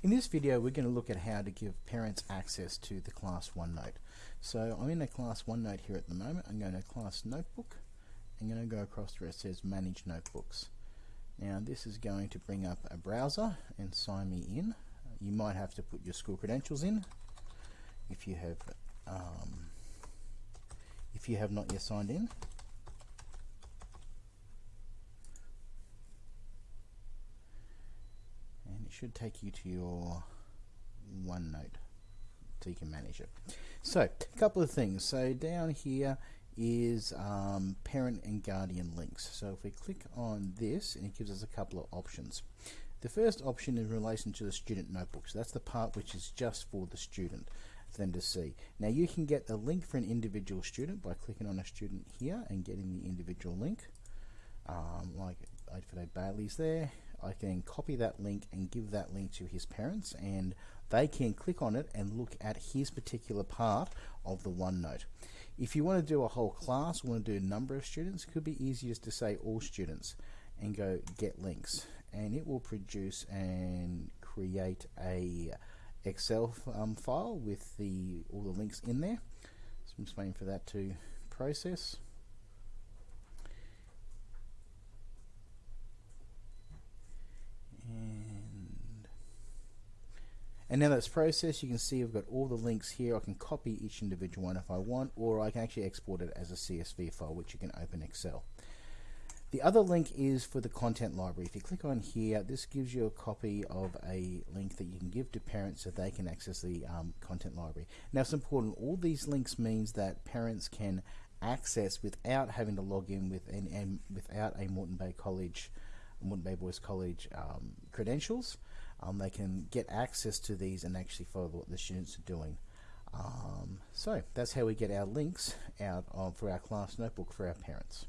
In this video we're going to look at how to give parents access to the class OneNote. So I'm in a class OneNote here at the moment. I'm going to class notebook. I'm going to go across to where it says manage notebooks. Now this is going to bring up a browser and sign me in. You might have to put your school credentials in if you have um, if you have not yet signed in. Should take you to your OneNote so you can manage it. So, a couple of things. So down here is um, parent and guardian links. So if we click on this, and it gives us a couple of options. The first option is in relation to the student notebooks. That's the part which is just for the student for them to see. Now you can get a link for an individual student by clicking on a student here and getting the individual link. Um, like Oakford Bailey's there. I can copy that link and give that link to his parents and they can click on it and look at his particular part of the OneNote. If you want to do a whole class, want to do a number of students, it could be easiest to say all students and go get links and it will produce and create a Excel um, file with the all the links in there. So I'm just waiting for that to process. And now that's processed, you can see I've got all the links here. I can copy each individual one if I want, or I can actually export it as a CSV file, which you can open Excel. The other link is for the content library. If you click on here, this gives you a copy of a link that you can give to parents so they can access the um, content library. Now it's important, all these links means that parents can access without having to log in with and, and without a Moreton Bay College, Moreton Bay Boys College um, credentials um, they can get access to these and actually follow what the students are doing. Um, so that's how we get our links out of, for our class notebook for our parents.